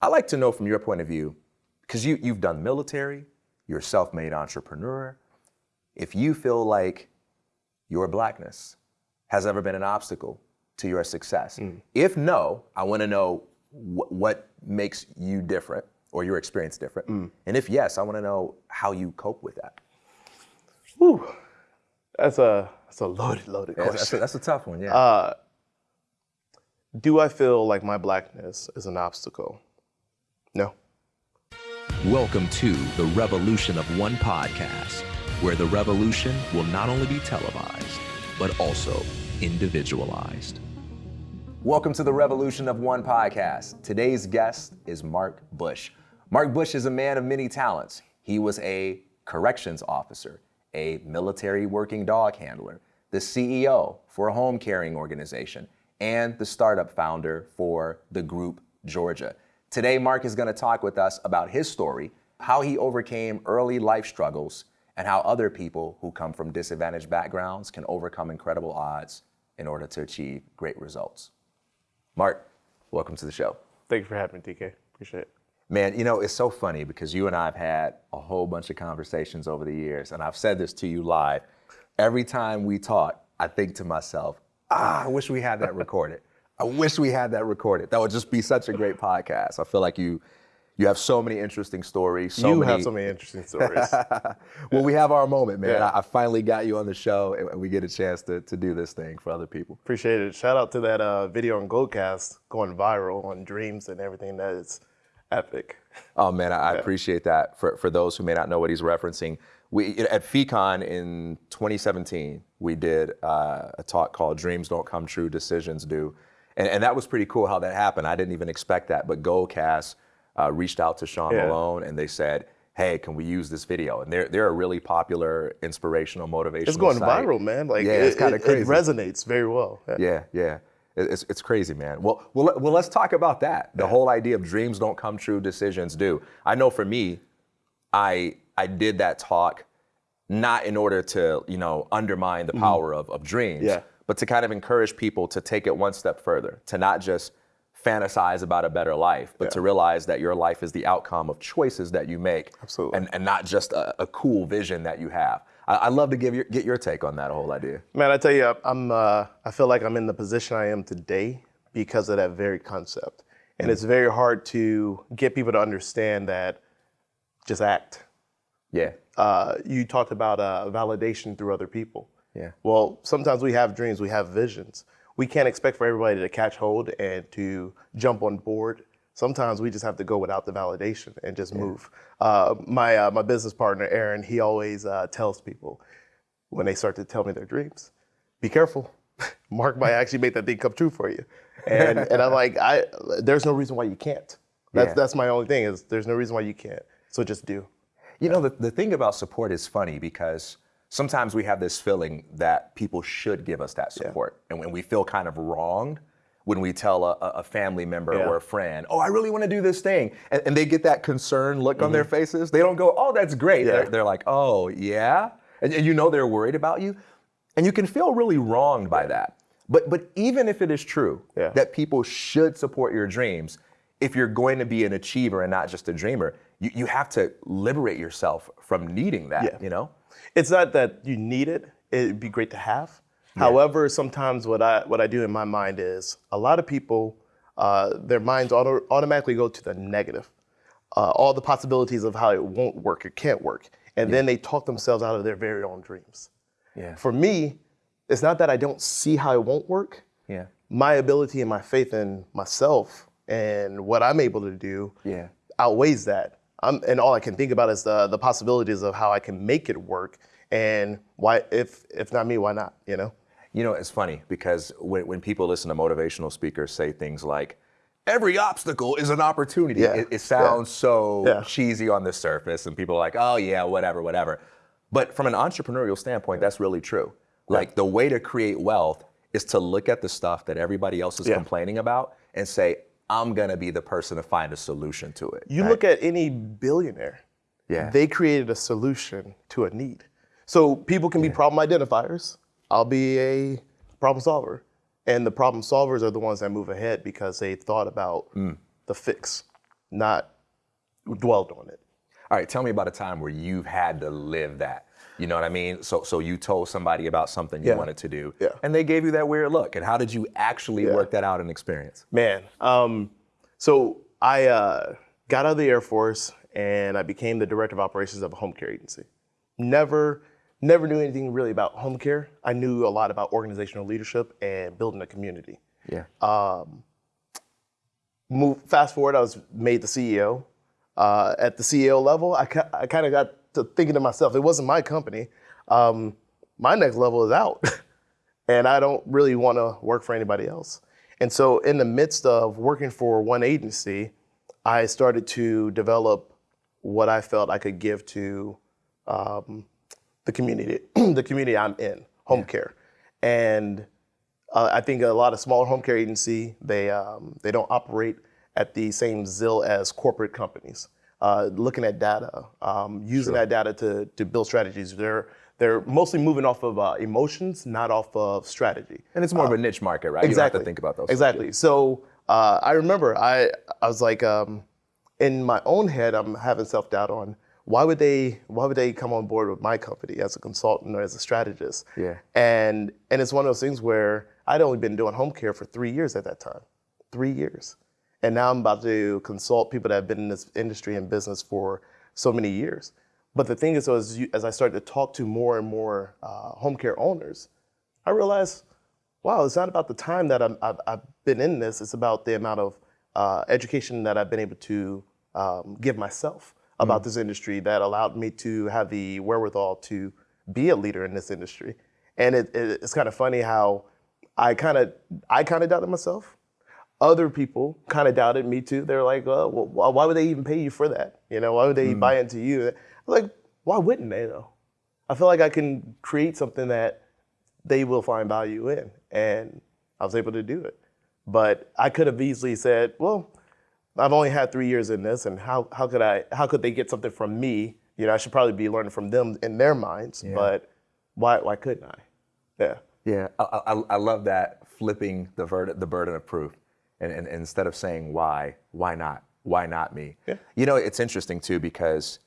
I like to know from your point of view, because you, you've done military, you're a self made entrepreneur, if you feel like your blackness has ever been an obstacle to your success. Mm. If no, I want to know wh- what makes you different or your experience different. Mm. And if yes, I want to know how you cope with that. Whew. That's a that's a loaded, loaded yeah, question. That's a, that's a, tough one, yeah. Uh, do I feel like my blackness is an obstacle? No. Welcome to the Revolution of One podcast, where the revolution will not only be televised, but also individualized. Welcome to the Revolution of One podcast. Today's guest is Mark Bush. Mark Bush is a man of many talents. He was a corrections officer, a military working dog handler, the CEO for a home caring organization, and the startup founder for the group Georgia. Today, Mark is going to talk with us about his story, how he overcame early life struggles, and how other people who come from disadvantaged backgrounds can overcome incredible odds in order to achieve great results. Mark, welcome to the show. Thank you for having me, TK. Appreciate it. Man, you know, it's so funny because you and I have had a whole bunch of conversations over the years, and I've said this to you live. Every time we talk, I think to myself, ah, I wish we had that recorded. I wish we had that recorded. That would just be such a great podcast. I feel like you you have so many interesting stories. So you many... have so many interesting stories. well, we have our moment, man. Yeah. I, I, finally got you on the show, and we get a chance to, to do this thing for other people. Appreciate it. Shout out to that uh, video on Goalcast going viral on dreams and everything. That is epic. Oh man, I, yeah. appreciate that. For for those who may not know what he's referencing, we at FECON in 2017 we did uh, a talk called "Dreams Don't Come True, Decisions Do." And, and that was pretty cool how that happened. I didn't even expect that. But Goalcast uh, reached out to Sean yeah. Malone and they said, hey, can we use this video? And they're, they're a really popular, inspirational, motivational It's going site. viral, man. Like, yeah, it, it's kind of crazy. It resonates very well. Yeah, yeah. yeah. It's, it's crazy, man. Well, well, well, let's talk about that. The yeah. whole idea of dreams don't come true, decisions do. I know for me, I I did that talk not in order to, you know, undermine the mm-hmm. power mm-hmm. of, of dreams. Yeah but to kind of encourage people to take it one step further, to not just fantasize about a better life, but yeah. to realize that your life is the outcome of choices that you make. Absolutely. And, and not just a, a cool vision that you have. I, would love to give your, get your take on that whole idea. Man, I tell you, I'm, uh, I feel like I'm in the position I am today because of that very concept. And mm it's very hard to get people to understand that just act. Yeah. Uh, you talked about uh, validation through other people. Yeah. Well, sometimes we have dreams, we have visions. We can't expect for everybody to catch hold and to jump on board. Sometimes we just have to go without the validation and just yeah. move. Uh, my uh, my business partner Aaron, he always uh, tells people when they start to tell me their dreams, be careful. Mark might actually make that thing come true for you. And and I'm like, I there's no reason why you can't. That's yeah. that's my only thing is there's no reason why you can't. So just do. You know, the, the thing about support is funny because sometimes we have this feeling that people should give us that support. Yeah. And when we feel kind of wronged, when we tell a, a family member yeah. or a friend, oh, I really want to do this thing, and, and, they get that concerned look mm-hmm. on their mm-hmm. faces, they don't go, oh, that's great. Yeah. They're, they're, like, oh, yeah? And, and, you know they're worried about you. And you can feel really wronged by that. But, but even if it is true that people should support your dreams, if you're going to be an achiever and not just a dreamer, you, you have to liberate yourself from needing that, you know? It's not that you need it. It'd be great to have. Yeah. However, sometimes what I what I do in my mind is a lot of people, uh, their minds auto, automatically go to the negative, uh, all the possibilities of how it won't work, it can't work, and yeah. then they talk themselves out of their very own dreams. Yeah. For me, it's not that I don't see how it won't work. Yeah. My ability and my faith in myself and what I'm able to do yeah. outweighs that. I'm, and all I can think about is the the possibilities of how I can make it work, and why if if not me, why not? You know. You know, it's funny because when when people listen to motivational speakers say things like, "Every obstacle is an opportunity," yeah. it, it, sounds yeah. so yeah. cheesy on the surface, and people are like, "Oh yeah, whatever, whatever." But from an entrepreneurial standpoint, that's really true. Like the way to create wealth is to look at the stuff that everybody else is complaining about and say, I'm gonna be the person to find a solution to it. You right? look at any billionaire. Yeah. They created a solution to a need. So people can be yeah. problem identifiers. I'll be a problem solver. And the problem solvers are the ones that move ahead because they thought about mm. the fix. not dwelled on it. All right, tell me about a time where you've had to live that. You know what I mean? So, so you told somebody about something you Yeah. wanted to do, Yeah. and they gave you that weird look. And how did you actually Yeah. work that out in experience? Man, um, so I uh, got out of the Air Force and I became the director of operations of a home care agency. Never, never knew anything really about home care. I knew a lot about organizational leadership and building a community. Yeah. Move fast forward, I was made the CEO. Uh, at the CEO level, I, I kind of got to thinking to myself, it wasn't my company. Um, my next level is out, and I don't really want to work for anybody else. And so, in the midst of working for one agency, I started to develop what I felt I could give to um, the community, the community I'm in, home care, and uh, I think a lot of smaller home care agency they um, they don't operate at the same zeal as corporate companies. Uh, looking at data, um, using that data to to build strategies. They're they're mostly moving off of uh, emotions, not off of strategy. And it's more of a niche market, right? Exactly. You don't have to think about those. Exactly. So uh, I remember I I was like um, in my own head I'm having self doubt on why would they why would they come on board with my company as a consultant or as a strategist? Yeah. And and it's one of those things where I'd only been doing home care for three years at that time, three years, and now I'm about to consult people that have been in this industry and business for so many years. But the thing is, so as, you, as I started to talk to more and more uh, home care owners, I realized wow, it's not about the time that I'm, I've, I've been in this. It's about the amount of uh, education that I've been able to um, give myself about this industry that allowed me to have the wherewithal to be a leader in this industry. And it, it, it's kind of funny how I kind of I kind of doubted myself. Other people kind of doubted me too. They're like, oh, well, why would they even pay you for that? You know, why would they hmm. buy into you? I'm like, why wouldn't they though? I feel like I can create something that they will find value in. And I was able to do it. But I could have easily said, well, I've only had three years in this, and how, how could I how could they get something from me? You know, I should probably be learning from them in their minds, but why why couldn't I? Yeah. Yeah, I, I, I love that flipping the the burden of proof, and, and, and instead of saying why, why not, why not me? Yeah. You know, it's interesting too because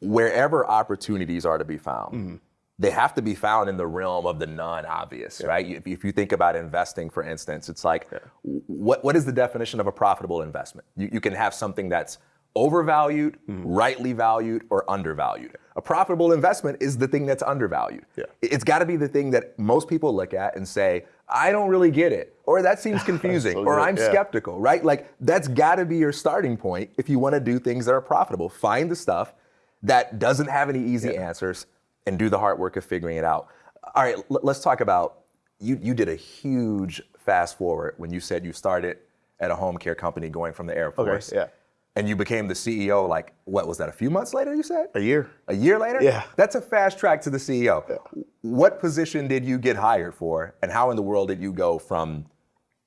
wherever opportunities are to be found, Mm-hmm. they have to be found in the realm of the non-obvious, right? If, if you think about investing, for instance, it's like, w- what what is the definition of a profitable investment? You, you can have something that's overvalued, Mm-hmm. rightly valued, or undervalued. A profitable investment is the thing that's undervalued. Yeah. It's got to be the thing that most people look at and say, I don't really get it, or that seems confusing, So or I'm yeah. skeptical, right? Like that's got to be your starting point if you want to do things that are profitable. Find the stuff that doesn't have any easy answers and do the hard work of figuring it out. All right, let's talk about you. You did a huge fast forward when you said you started at a home care company going from the Air Force. yeah. And you became the CEO like what was that? A few months later, you said? A year. A year later? Yeah. That's a fast track to the CEO. What position did you get hired for, and how in the world did you go from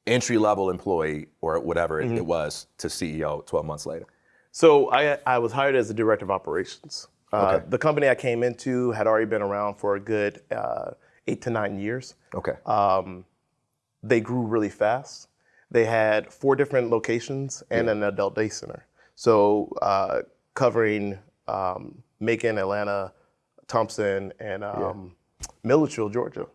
entry level employee or whatever it, it was to CEO 12 months later? So I, I was hired as the director of operations. Uh, The company I came into had already been around for a good uh, eight to nine years. Okay. Um, They grew really fast. They had four different locations and an adult day center. So uh, covering um, Macon, Atlanta, Thompson, and um, Milledgeville, Georgia,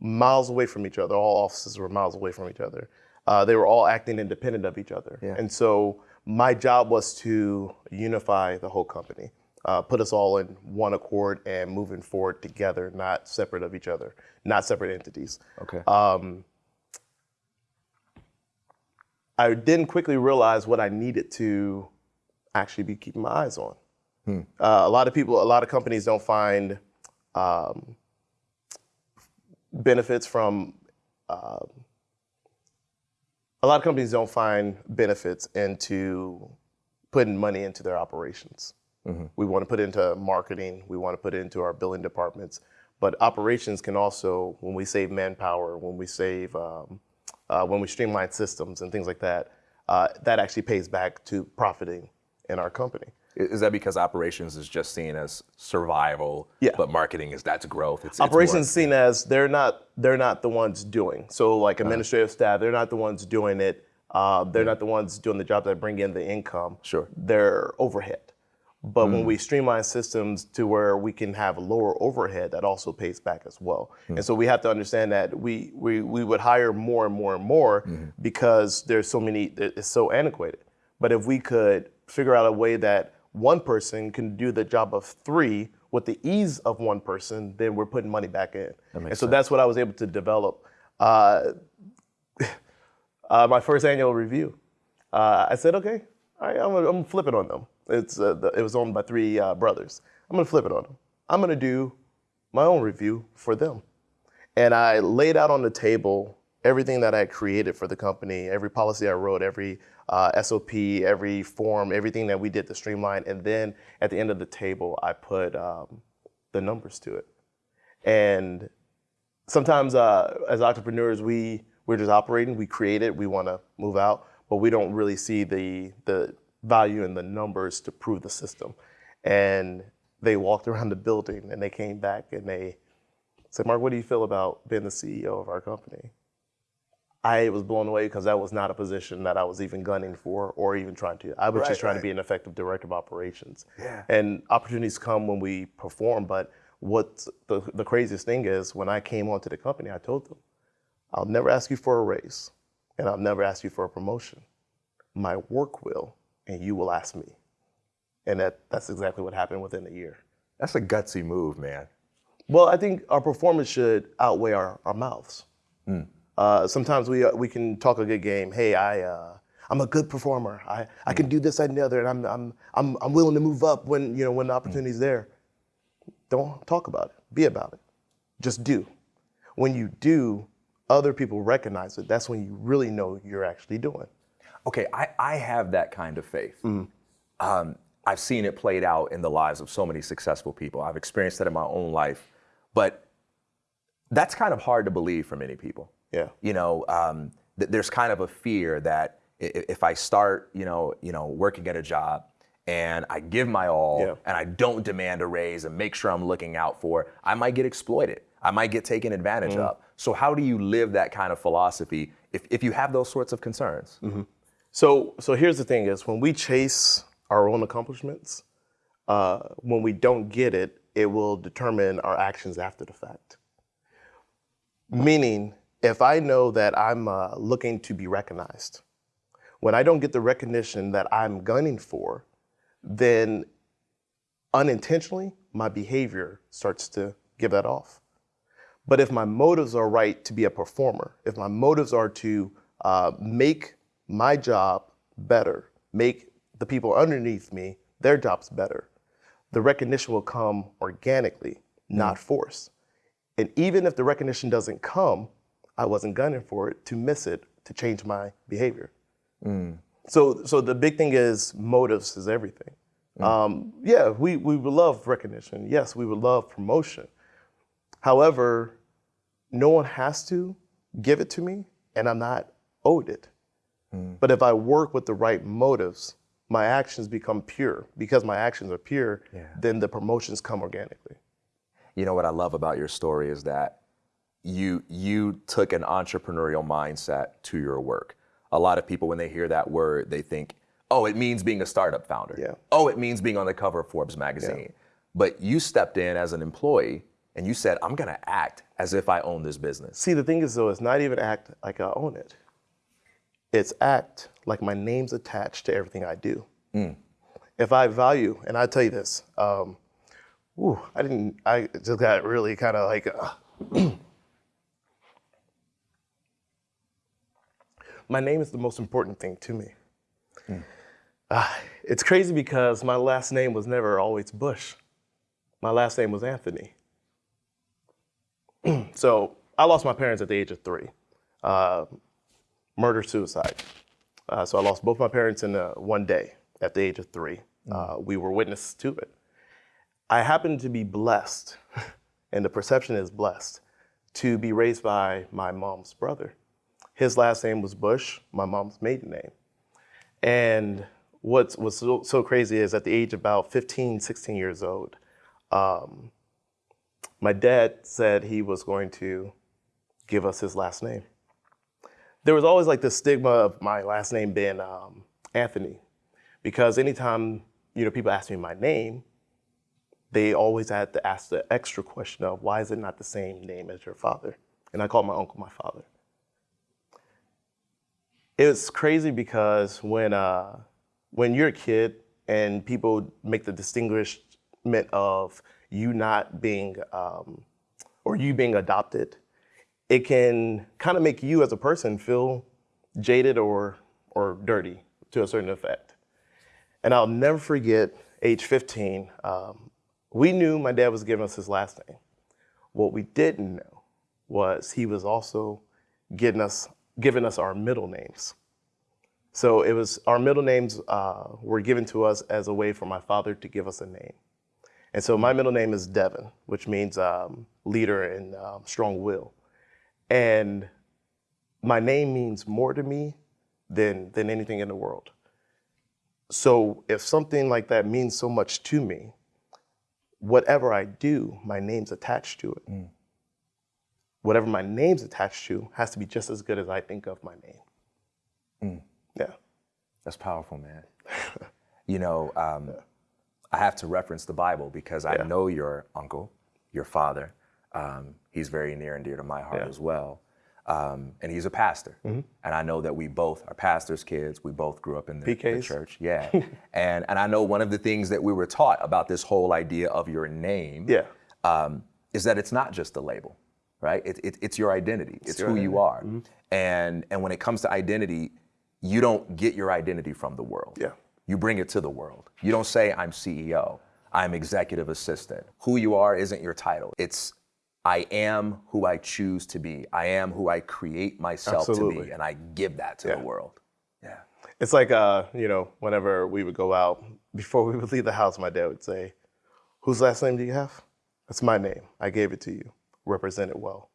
miles away from each other. All offices were miles away from each other. Uh, they were all acting independent of each other. Yeah. And so my job was to unify the whole company, uh, put us all in one accord and moving forward together, not separate of each other, not separate entities. okay. I then quickly realized what I needed to actually be keeping my eyes on. Uh, a lot of people, a lot of companies don't find um, benefits from. um a lot of companies don't find benefits into putting money into their operations. We want to put into marketing. We want to put into our billing departments. But operations can also, when we save manpower, when we save, um, uh, when we streamline systems and things like that, uh, that actually pays back to profiting in our company. Is that because operations is just seen as survival, Yeah. but marketing is that's growth? It's, it's Operations more- seen as they're not they're not the ones doing. So like uh-huh. administrative staff, they're not the ones doing it, Uh, they're not the ones doing the jobs that bring in the income. Sure. They're overhead. But when mm. we streamline systems to where we can have a lower overhead, that also pays back as well. Hmm. And so we have to understand that we, we, we would hire more and more and more mm-hmm. because there's so many, it's so antiquated. But if we could figure out a way that one person can do the job of three with the ease of one person, then we're putting money back in. And so that's what I was able to develop. Uh, uh, my first annual review, uh, I said, okay, all right, I'm gonna, I'm gonna flip it on them. It's, uh, the, it was owned by three uh, brothers. I'm gonna flip it on them. I'm gonna do my own review for them. And I laid out on the table everything that I created for the company, every policy I wrote, every uh, SOP, every form, everything that we did to streamline. And then at the end of the table, I put um, the numbers to it. And sometimes uh, as entrepreneurs, we, we're just operating, we create it, we wanna move out, but we don't really see the, the value in the numbers to prove the system. And they walked around the building and they came back and they said, Mark, what do you feel about being the CEO of our company? I was blown away because that was not a position that I was even gunning for or even trying to. I was Right, just trying right. to be an effective director of operations. Yeah. And opportunities come when we perform, but what the, the craziest thing is when I came onto the company, I told them, I'll never ask you for a raise and I'll never ask you for a promotion. My work will, and you will ask me. And that, that's exactly what happened within a year. That's a gutsy move, man. Well, I think our performance should outweigh our, our mouths. Hmm. Uh, sometimes we, uh, we can talk a good game. Hey, I, uh, I'm a good performer. I, I can do this, that, and the other, and I'm, I'm, I'm, I'm willing to move up when, you know, when the opportunity's there. Don't talk about it. Be about it. Just do. When you do, other people recognize it. That's when you really know you're actually doing. Okay, I, I have that kind of faith. Um, I've seen it played out in the lives of so many successful people. I've experienced that in my own life, but that's kind of hard to believe for many people. Yeah. You know, um, th- there's kind of a fear that if I start, you know, you know, working at a job and I give my all Yeah. and I don't demand a raise and make sure I'm looking out for, I might get exploited. I might get taken advantage Mm-hmm. of. So how do you live that kind of philosophy if, if you have those sorts of concerns? So, so here's the thing: is when we chase our own accomplishments, uh, when we don't get it, it will determine our actions after the fact. Meaning, if I know that I'm uh, looking to be recognized, when I don't get the recognition that I'm gunning for, then unintentionally my behavior starts to give that off. But if my motives are right to be a performer, if my motives are to uh, make my job better, make the people underneath me their jobs better, the recognition will come organically, not forced. And even if the recognition doesn't come, I wasn't gunning for it to miss it to change my behavior. Mm. So, so the big thing is motives is everything. Mm. Um, yeah, we, we would love recognition. Yes, we would love promotion. However, no one has to give it to me, and I'm not owed it. Mm. But if I work with the right motives, my actions become pure. Because my actions are pure, then the promotions come organically. You know what I love about your story is that you you took an entrepreneurial mindset to your work. A lot of people when they hear that word, they think, "Oh, it means being a startup founder." Yeah. Oh, it means being on the cover of Forbes magazine. Yeah. But you stepped in as an employee and you said, "I'm going to act as if I own this business." See, the thing is, though, it's not even act like I own it. It's act like my name's attached to everything I do. If I value, and I tell you this, um, ooh, I didn't, I just got really kind of like, uh, my name is the most important thing to me. Ah, it's crazy because my last name was never always Bush. My last name was Anthony. So I lost my parents at the age of three. Uh, murder suicide. Uh, so I lost both my parents in uh, one day at the age of three. Uh, we were witnesses to it. I happened to be blessed, and the perception is blessed, to be raised by my mom's brother. His last name was Bush, my mom's maiden name. And what was so, so crazy is at the age of about 15, 16 years old, um, my dad said he was going to give us his last name. there was always like the stigma of my last name being um, Anthony, because anytime you know people ask me my name, they always had to ask the extra question of why is it not the same name as your father? And I called my uncle my father. It's crazy because when uh, when you're a kid and people make the distinguishment of you not being um, or you being adopted, it can kind of make you as a person feel jaded or or dirty to a certain effect. And I'll never forget age 15. Um, we knew my dad was giving us his last name. What we didn't know was he was also getting us giving us our middle names. So it was our middle names uh, were given to us as a way for my father to give us a name. And so my middle name is Devin, which means um, leader and um, strong will. And my name means more to me than, than anything in the world. So if something like that means so much to me, whatever I do, my name's attached to it. Mm. Whatever my name's attached to has to be just as good as I think of my name. Mm. Yeah. That's powerful, man. you know, um, yeah. I have to reference the Bible because I yeah. know your uncle, your father. Um, he's very near and dear to my heart yeah. as well. Um, and he's a pastor. Mm-hmm. And I know that we both are pastors' kids. We both grew up in the, the church. Yeah. and and I know one of the things that we were taught about this whole idea of your name yeah. um, is that it's not just a label, right? It, it, it's your identity. It's, it's who identity. you are. Mm-hmm. And and when it comes to identity, you don't get your identity from the world. Yeah. You bring it to the world. You don't say I'm CEO. I'm executive assistant. Who you are isn't your title. It's I am who I choose to be. I am who I create myself Absolutely. to be, and I give that to yeah. the world. Yeah. It's like, uh, you know, whenever we would go out, before we would leave the house, my dad would say, Whose last name do you have? That's my name. I gave it to you. Represent it well.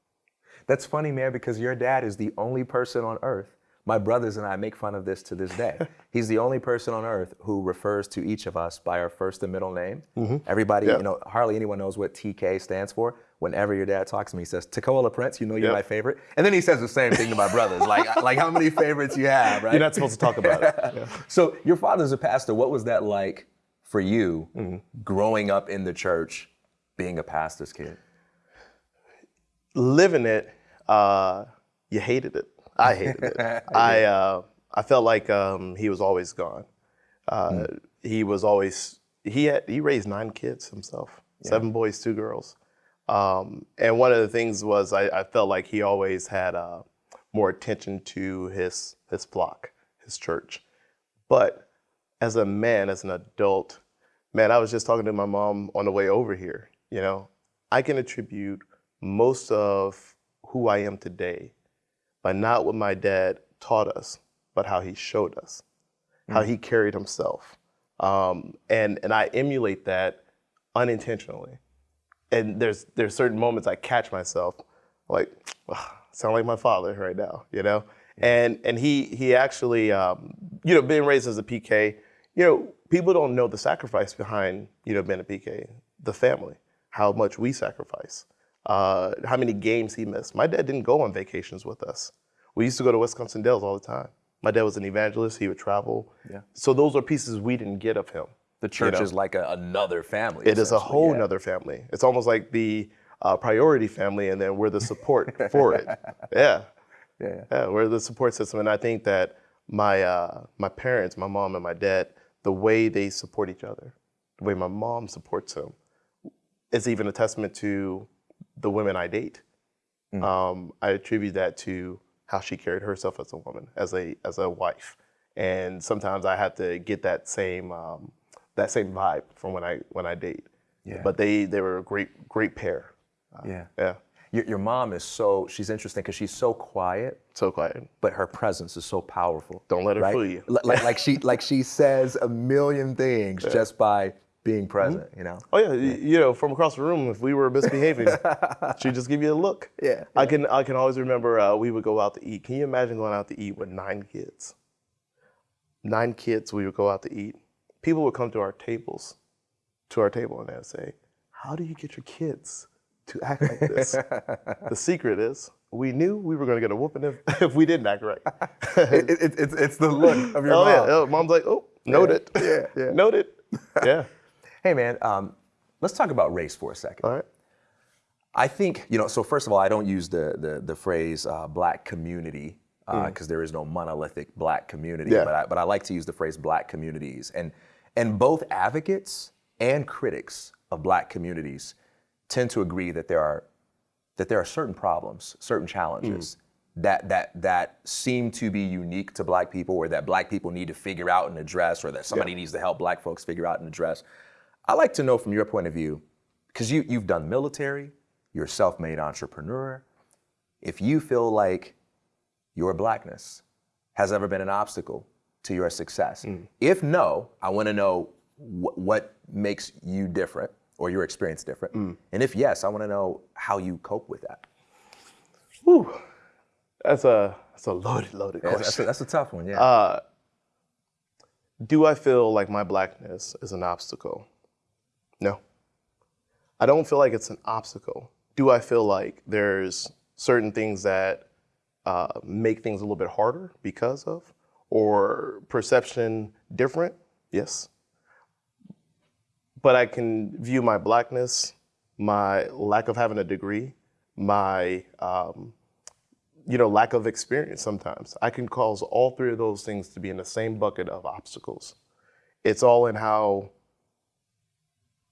That's funny, man, because your dad is the only person on earth my brothers and I make fun of this to this day. He's the only person on earth who refers to each of us by our first and middle name. Mm-hmm. Everybody, you know, hardly anyone knows what TK stands for. Whenever your dad talks to me, he says, Takola Prince, you know you're yep. my favorite. And then he says the same thing to my brothers, like, like how many favorites you have, right? You're not supposed to talk about it. Yeah. So your father's a pastor. What was that like for you mm-hmm. growing up in the church, being a pastor's kid? Living it, uh, you hated it. I hated it. I uh, I felt like um, he was always gone. Uh, mm. He was always he had he raised nine kids himself, yeah. seven boys, two girls. Um, and one of the things was I, I felt like he always had uh, more attention to his his flock, his church. But as a man, as an adult, man, I was just talking to my mom on the way over here. You know, I can attribute most of who I am today by not what my dad taught us, but how he showed us, mm. how he carried himself. Um, and, and I emulate that unintentionally. And there's, there's certain moments I catch myself like, oh, sound like my father right now, you know? And, and he, he actually, um, you know, being raised as a PK, you know, people don't know the sacrifice behind, you know, being a PK, the family, how much we sacrifice uh, how many games he missed. My dad didn't go on vacations with us. We used to go to Wisconsin Dells all the time. My dad was an evangelist. He would travel. Yeah. So those are pieces we didn't get of him. The church you know? is like a, another family. It is a whole yeah. other family. It's almost like the uh, priority family, and then we're the support for it. Yeah. yeah. Yeah. We're the support system, and I think that my uh, my parents, my mom and my dad, the way they support each other, the way my mom supports him, is even a testament to the women I date. Mm. Um, I attribute that to how she carried herself as a woman, as a as a wife, and sometimes I have to get that same um, that same vibe from when I when I date. Yeah. But they they were a great great pair. Uh, yeah. Yeah. Your, your mom is so she's interesting because she's so quiet. So quiet. But her presence is so powerful. Don't let her right? fool you. like, like she like she says a million things yeah. just by being present, mm-hmm. you know. Oh yeah, yeah, you know, from across the room, if we were misbehaving, she'd just give you a look. Yeah, I can I can always remember uh, we would go out to eat. Can you imagine going out to eat with nine kids? Nine kids, we would go out to eat. People would come to our tables, to our table, and they'd say, "How do you get your kids to act like this?" the secret is we knew we were going to get a whooping if, if we didn't act right. It- it- it- it's, it's the look of your oh mom. yeah, oh, mom's like, oh, noted. Yeah, yeah. noted. Yeah. Hey man, um, let's talk about race for a second. All right. I think you know. So first of all, I don't use the the, the phrase uh, black community because there is no monolithic black community. Yeah. But I, but I like to use the phrase black communities, and and both advocates and critics of black communities tend to agree that there are that there are certain problems, certain challenges that that that seem to be unique to black people or that black people need to figure out and address or that somebody needs to help black folks figure out and address. I like to know from your point of view, because you you've done military, you're a self-made entrepreneur. If you feel like your blackness has ever been an obstacle to your success. Mm. If no, I want to know wh- what makes you different or your experience different. Mm. And if yes, I want to know how you cope with that. Whew. That's a that's a loaded, loaded question. that's a, that's a tough one, yeah. Uh, do I feel like my blackness is an obstacle? No. I don't feel like it's an obstacle. Do I feel like there's certain things that uh, make things a little bit harder because of, or perception different? Yes. But I can view my blackness, my lack of having a degree, my um, you know, lack of experience sometimes. I can cause all three of those things to be in the same bucket of obstacles. It's all in how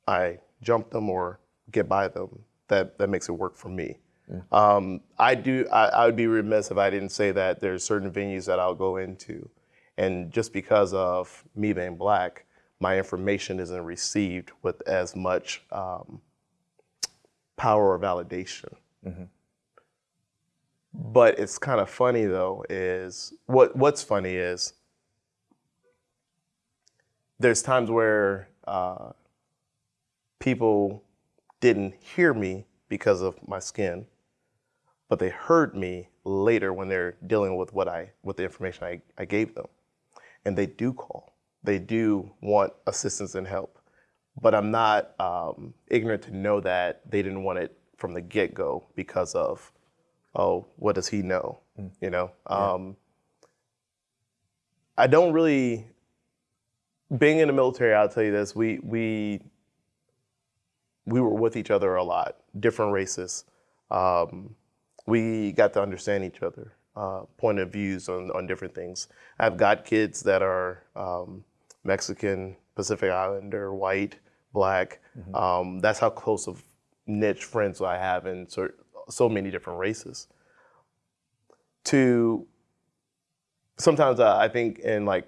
I jump them or get by them that, that makes it work for me. Um, I do. I, I would be remiss if I didn't say that there's certain venues that I'll go into, and just because of me being black, my information isn't received with as much um, power or validation. But it's kind of funny though. Is what what's funny is there's times where uh, people didn't hear me because of my skin, but they heard me later when they're dealing with what I with the information I, I gave them. And they do call. They do want assistance and help. But I'm not um, ignorant to know that they didn't want it from the get-go because of, oh, what does he know? You know? Um, I don't really being in the military, I'll tell you this, we we we were with each other a lot, different races. Um, we got to understand each other, uh, point of views on, on different things. I've got kids that are um, Mexican, Pacific Islander, white, black. Um, that's how close of niche friends I have in so, so many different races. To sometimes I I think in like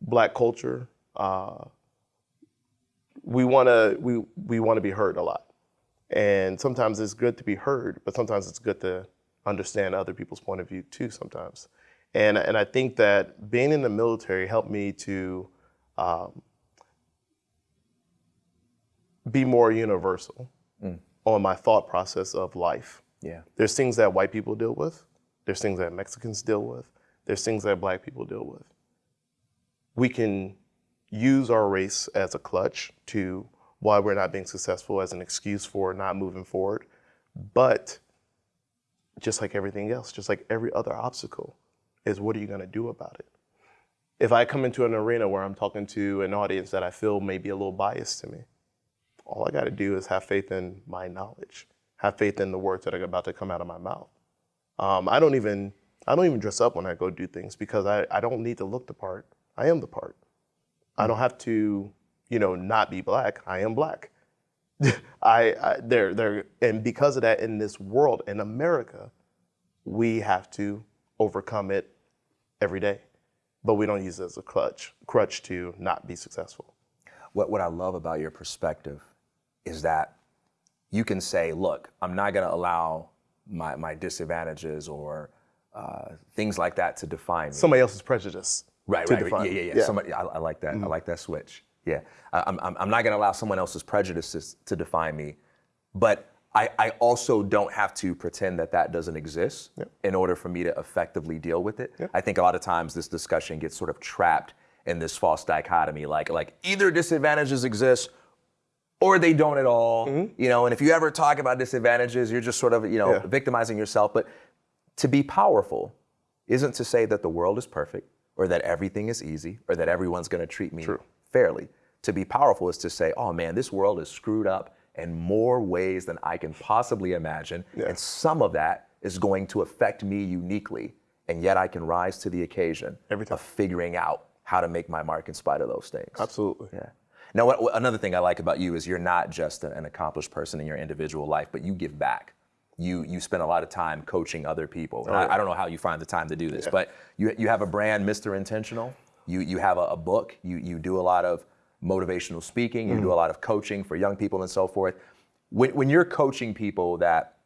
black culture, uh, we want to we we want to be heard a lot, and sometimes it's good to be heard, but sometimes it's good to understand other people's point of view too. Sometimes, and and I think that being in the military helped me to um, be more universal on my thought process of life. yeah. There's things that white people deal with. There's things that Mexicans deal with. There's things that black people deal with. We can use our race as a clutch to why we're not being successful, as an excuse for not moving forward. But just like everything else, just like every other obstacle, is what are you going to do about it? If I come into an arena where I'm talking to an audience that I feel may be a little biased to me, all I got to do is have faith in my knowledge, have faith in the words that are about to come out of my mouth. Um, I don't even I don't even dress up when I go do things because I, I don't need to look the part. I am the part. I don't have to, you know, not be black. I am black. I, I there there and because of that in this world in America, we have to overcome it every day. But we don't use it as a clutch crutch to not be successful. What, what I love about your perspective is that you can say, look, I'm not going to allow my, my disadvantages or uh, things like that to define me. Somebody else's prejudice. Right, right, define. Yeah, yeah, yeah. Somebody, I, I like that. I mm-hmm. like that switch. Yeah. I, I'm, I'm I'm not going to allow someone else's prejudices to define me, but I, I also don't have to pretend that that doesn't exist in order for me to effectively deal with it. I think a lot of times this discussion gets sort of trapped in this false dichotomy, like like either disadvantages exist or they don't at all. Mm-hmm. You know, and if you ever talk about disadvantages, you're just sort of you know Yeah. victimizing yourself. But to be powerful isn't to say that the world is perfect or that everything is easy or that everyone's going to treat me True. fairly. To be powerful is to say, oh man, this world is screwed up in more ways than I can possibly imagine. And some of that is going to affect me uniquely. And yet I can rise to the occasion of figuring out how to make my mark in spite of those things. Absolutely. Yeah. Now, what, what- another thing I like about you is you're not just an accomplished person in your individual life, but you give back. You you spend a lot of time coaching other people. And oh, I, I don't know how you find the time to do this, but you you have a brand, Mr. Intentional. You you have a, a book. You you do a lot of motivational speaking. You do mm. a lot of coaching for young people and so forth. When when you're coaching people that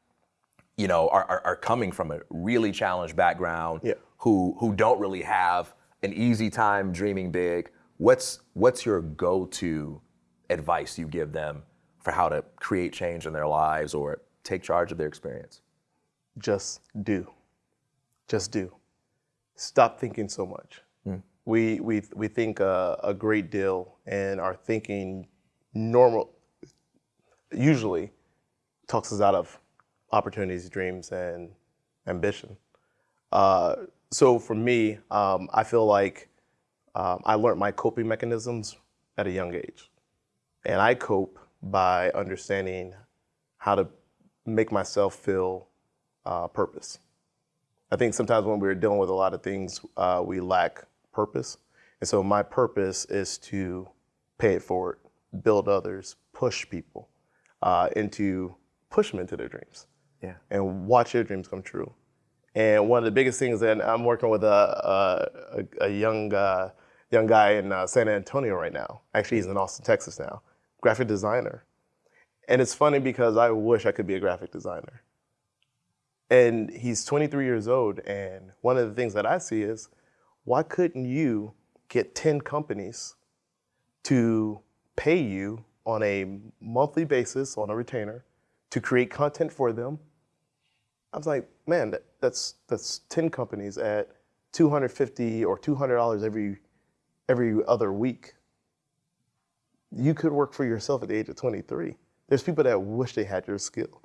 you know are, are, are coming from a really challenged background Yeah. who who don't really have an easy time dreaming big what's what's your go-to advice you give them for how to create change in their lives or take charge of their experience just do. Just do. Stop thinking so much. We, we, we think uh, a great deal and our thinking normal, usually talks us out of opportunities, dreams, and ambition. Uh, so for me, um, I feel like um, I learned my coping mechanisms at a young age. And I cope by understanding how to make myself feel uh, purpose. I think sometimes when we're dealing with a lot of things, uh, we lack purpose. And so my purpose is to pay it forward, build others, push people uh, into, push them into their dreams yeah and watch their dreams come true. And one of the biggest things that I'm working with a, a, a young, uh, young guy in uh, San Antonio right now. Actually, he's in Austin, Texas now, graphic designer. And it's funny because I wish I could be a graphic designer. And he's 23 years old. And one of the things that I see is why couldn't you get 10 companies to pay you on a monthly basis on a retainer to create content for them? I was like, man, that, that's that's 10 companies at 250 or 200 dollars every every other week. You could work for yourself at the age of 23. There's people that wish they had your skill.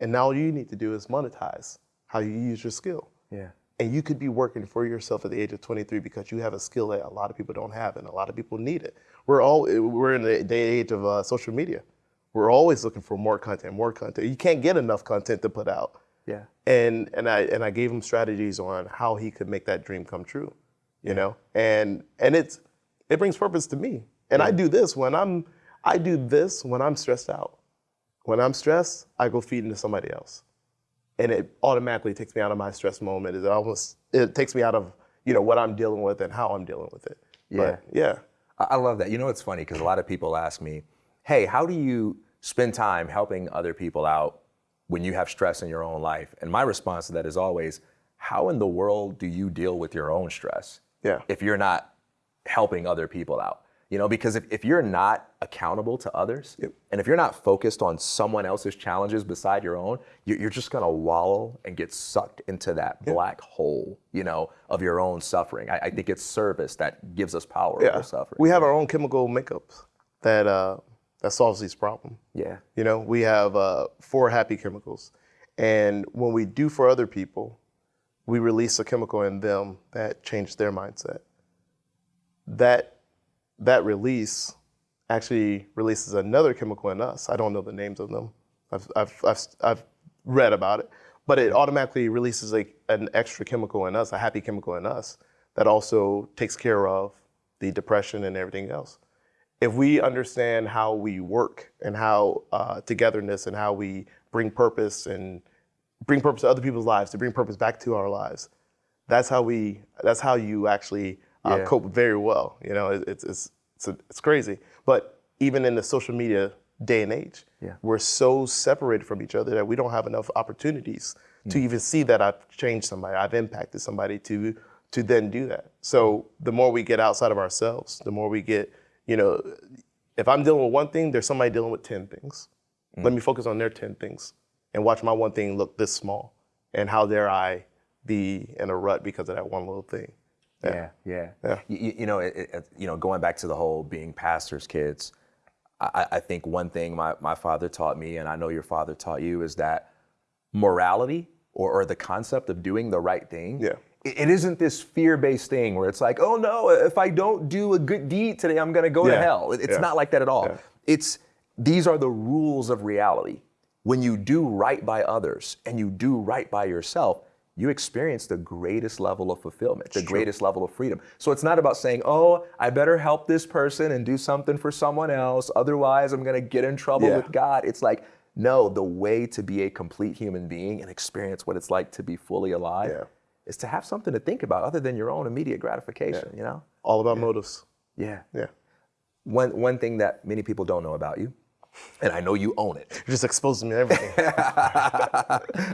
And now all you need to do is monetize how you use your skill. yeah And you could be working for yourself at the age of 23 because you have a skill that a lot of people don't have and a lot of people need it. We're all we're in the day age of uh, social media. We're always looking for more content, more content. You can't get enough content to put out. yeah And and I and I gave him strategies on how he could make that dream come true. You know? And and it's it brings purpose to me. And I do this when I'm I do this when I'm stressed out. When I'm stressed, I go feed into somebody else and it automatically takes me out of my stress moment. It almost it takes me out of you know what I'm dealing with and how I'm dealing with it. But, yeah. I I love that. You know, it's funny because a lot of people ask me, hey, how do you spend time helping other people out when you have stress in your own life? And my response to that is always, how in the world do you deal with your own stress Yeah. if you're not helping other people out? You know, because if, if you're not accountable to others and if you're not focused on someone else's challenges beside your own, you- you're just gonna wallow and get sucked into that black hole, you know, of your own suffering. I, I think it's service that gives us power over suffering. We have our own chemical makeups that uh, that solves these problems. Yeah. You know, we have uh, four happy chemicals, and when we do for other people, we release a chemical in them that changes their mindset. That that release actually releases another chemical in us. I don't know the names of them. I've I've I've, I've read about it, but it automatically releases an extra chemical in us, a happy chemical in us that also takes care of the depression and everything else if we understand how we work and how uh, togetherness and how we bring purpose and bring purpose to other people's lives to bring purpose back to our lives that's how we that's how you actually uh, Yeah. cope very well you know it, it's it's it's, it's crazy. But even in the social media day and age Yeah. we're so separated from each other that we don't have enough opportunities to even see that i've changed somebody i've impacted somebody to to then do that. So the more we get outside of ourselves the more we get you know if i'm dealing with one thing there's somebody dealing with 10 things. Let me focus on their 10 things and watch my one thing look this small and how dare i be in a rut because of that one little thing Yeah, yeah. Yeah. You, you- know, it, it, you know, going back to the whole being pastors' kids, I, I think one thing my, my father taught me, and I know your father taught you, is that morality or, or the concept of doing the right thing. Yeah. It, it isn't this fear-based thing where it's like, oh no, if I don't do a good deed today, I'm gonna go to hell. It's Yeah. not like that at all. Yeah. It's these are the rules of reality. When you do right by others and you do right by yourself, you experience the greatest level of fulfillment, the greatest level of freedom. So it's not about saying, oh, I better help this person and do something for someone else, otherwise I'm gonna get in trouble Yeah. with God. It's like, no, the way to be a complete human being and experience what it's like to be fully alive Yeah. is to have something to think about other than your own immediate gratification, you know? All about motives. Yeah. Yeah. One, one thing that many people don't know about you, and I know you own it. You're just exposing me to everything.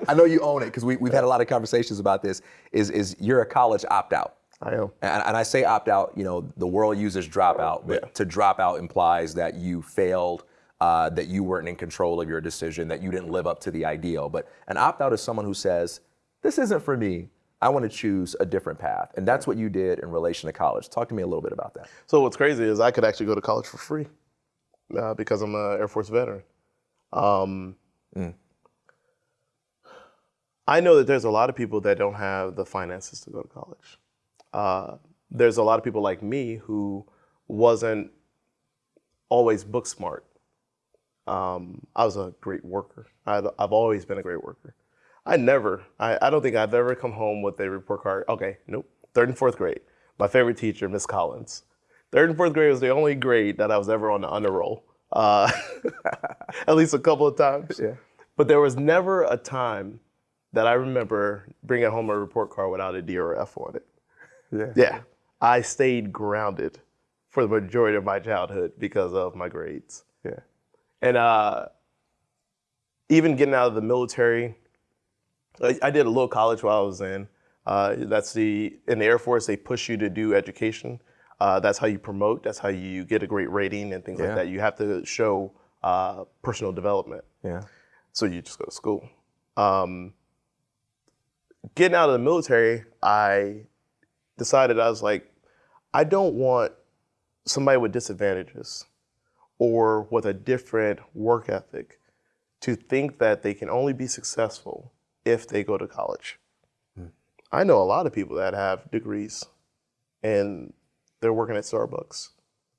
I know you own it because we, we've had a lot of conversations about this. Is is you're a college opt out, I am. and, and I say opt out. You know, the world uses drop out, but Yeah. to drop out implies that you failed, uh, that you weren't in control of your decision, that you didn't live up to the ideal. But an opt out is someone who says, "This isn't for me. I want to choose a different path," and that's what you did in relation to college. Talk to me a little bit about that. So what's crazy is I could actually go to college for free uh, because I'm an Air Force veteran. Um, I know that there's a lot of people that don't have the finances to go to college. Uh, there's a lot of people like me who wasn't always book smart. Um, I was a great worker. I've, I've always been a great worker. I never, I, I don't think I've ever come home with a report card. Okay, nope. Third and fourth grade. My favorite teacher, Miss Collins. Third and fourth grade was the only grade that I was ever on the honor roll, uh, at least a couple of times. Yeah. But there was never a time that I remember bringing home a report card without a D or F on it. Yeah. Yeah, I stayed grounded for the majority of my childhood because of my grades. Yeah. And uh, even getting out of the military, I, I did a little college while I was in. Uh, that's the in the Air Force they push you to do education. Uh, that's how you promote. That's how you get a great rating and things Yeah. like that. You have to show uh, personal development. Yeah. So you just go to school. Um, getting out of the military, I decided I was like, I don't want somebody with disadvantages or with a different work ethic to think that they can only be successful if they go to college. I know a lot of people that have degrees and they're working at Starbucks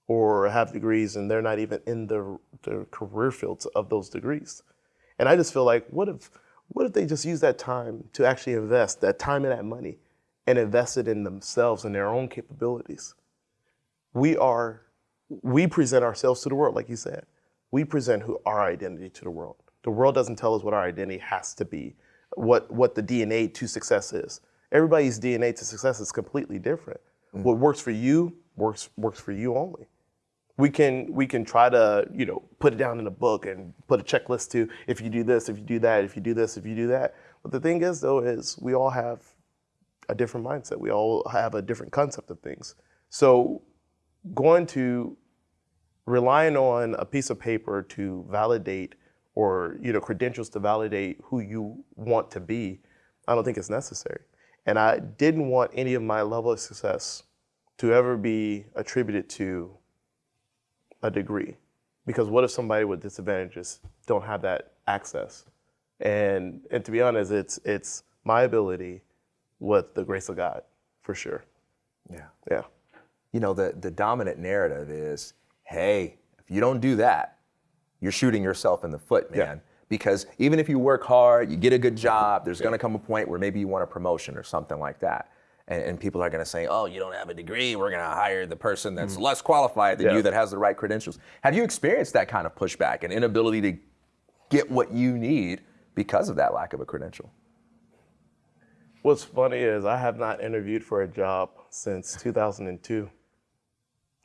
or have degrees and they're not even in the, the career fields of those degrees. And I just feel like, what if, what if they just use that time to actually invest that time and that money and invest it in themselves and their own capabilities? We are, we present ourselves to the world, like you said. We present who our identity to the world. The world doesn't tell us what our identity has to be, what, what the DNA to success is. Everybody's DNA to success is completely different. Mm. What works for you works works for you only. We can we can try to you know put it down in a book and put a checklist to if you do this if you do that if you do this if you do that. But the thing is though is we all have a different mindset. We all have a different concept of things. So going to relying on a piece of paper to validate or you know credentials to validate who you want to be i don't think it's necessary and i didn't want any of my level of success to ever be attributed to a degree because what if somebody with disadvantages don't have that access and and to be honest it's it's my ability with the grace of god for sure Yeah. yeah you know, the, the dominant narrative is, hey, if you don't do that, you're shooting yourself in the foot, man. Yeah. Because even if you work hard, you get a good job, there's gonna come a point where maybe you want a promotion or something like that. And, and people are gonna say, oh, you don't have a degree, we're gonna hire the person that's less qualified than. Yeah. you that has the right credentials. Have you experienced that kind of pushback and inability to get what you need because of that lack of a credential? what's funny is i have not interviewed for a job since 2002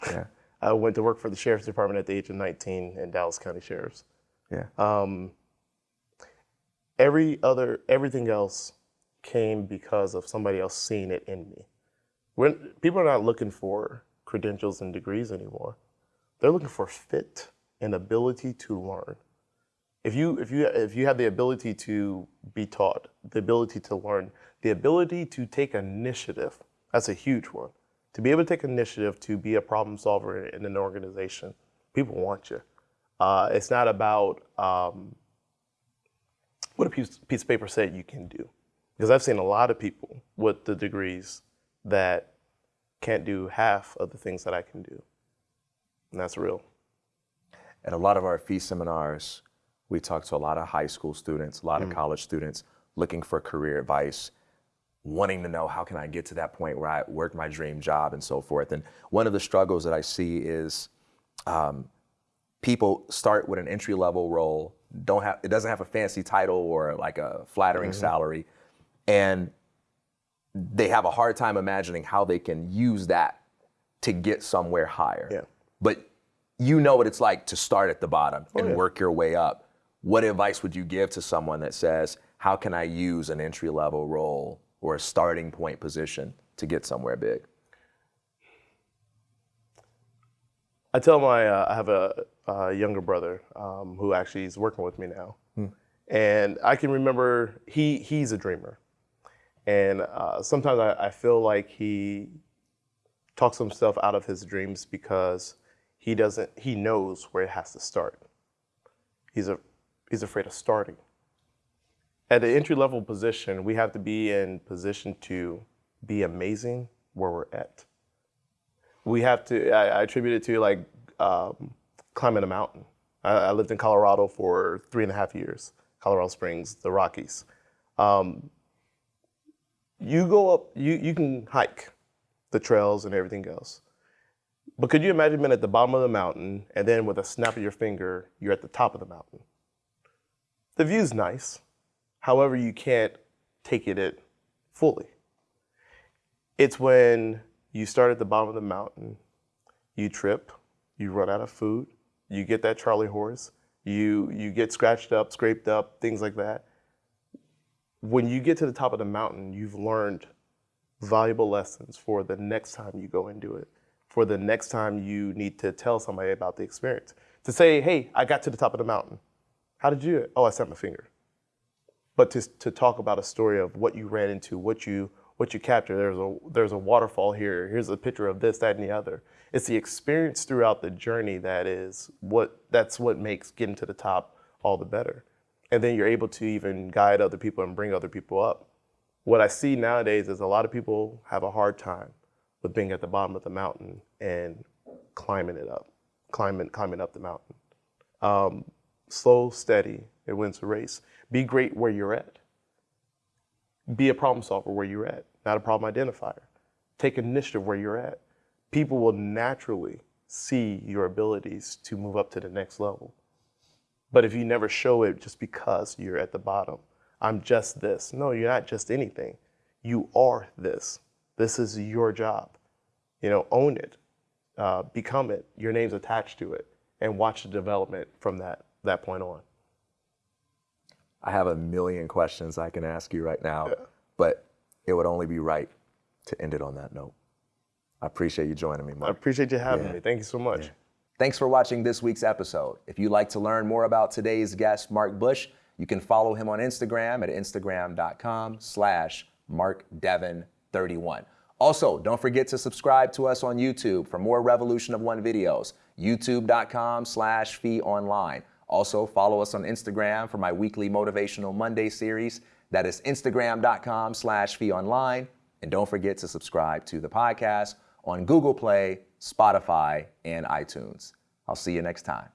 Yeah. i went to work for the sheriff's department at the age of 19 in dallas county sheriff's Yeah. um, every other everything else came because of somebody else seeing it in me. When people are not looking for credentials and degrees anymore, they're looking for fit and ability to learn. If you if you if you have the ability to be taught, the ability to learn, the ability to take initiative, that's a huge one. To be able to take initiative to be a problem solver in an organization, people want you. Uh, it's not about um, what a piece, piece of paper said you can do. Because I've seen a lot of people with the degrees that can't do half of the things that I can do. And that's real. At a lot of our FEE seminars, we talk to a lot of high school students, a lot of college students looking for career advice, wanting to know how can I get to that point where I work my dream job and so forth. And one of the struggles that I see is um, people start with an entry level role, don't have it doesn't have a fancy title or like a flattering mm-hmm. salary, and they have a hard time imagining how they can use that to get somewhere higher. Yeah. But you know what it's like to start at the bottom oh, and yeah. work your way up. What advice would you give to someone that says, how can I use an entry level role or a starting point position to get somewhere big? I tell my, uh, I have a, a younger brother um, who actually is working with me now. And I can remember he, he's a dreamer. And uh, sometimes I, I feel like he talks himself out of his dreams because he doesn't, he knows where it has to start. He's, a, he's afraid of starting. At the entry level position, we have to be in position to be amazing where we're at. We have to, I, I attribute it to like um, climbing a mountain. I, I lived in Colorado for three and a half years, Colorado Springs, the Rockies. Um, you go up, you, you can hike the trails and everything else. But could you imagine being at the bottom of the mountain and then with a snap of your finger, you're at the top of the mountain? The view's nice. However, you can't take it in fully. It's when you start at the bottom of the mountain, you trip, you run out of food, you get that Charlie horse, you, you get scratched up, scraped up, things like that. When you get to the top of the mountain, you've learned valuable lessons for the next time you go and do it, for the next time you need to tell somebody about the experience. To say, hey, I got to the top of the mountain. How did you do it? Oh, I snapped my finger. But to, to talk about a story of what you ran into, what you what you capture. there's a there's a waterfall here, here's a picture of this, that, and the other. It's the experience throughout the journey that is what that's what makes getting to the top all the better. And then you're able to even guide other people and bring other people up. What I see nowadays is a lot of people have a hard time with being at the bottom of the mountain and climbing it up, climbing climbing up the mountain. Um, slow, steady, it wins the race. Be great where you're at. Be a problem solver where you're at, not a problem identifier. Take initiative where you're at. People will naturally see your abilities to move up to the next level. But if you never show it just because you're at the bottom, I'm just this. No, you're not just anything. You are this. This is your job. You know, own it, uh, become it. Your name's attached to it, and watch the development from that that point on. I have a million questions I can ask you right now, but it would only be right to end it on that note. I appreciate you joining me, Mark. I appreciate you having Yeah. me. Thank you so much. Thanks for watching this week's episode. If you'd like to learn more about today's guest, Mark Bush, you can follow him on Instagram at instagram.com slash markdevin31. Also, don't forget to subscribe to us on YouTube for more Revolution of One videos, youtube.com slash fee online. Also, follow us on Instagram for my weekly Motivational Monday series. That is instagram.com slash fee online. And don't forget to subscribe to the podcast on Google Play, Spotify, and iTunes. I'll see you next time.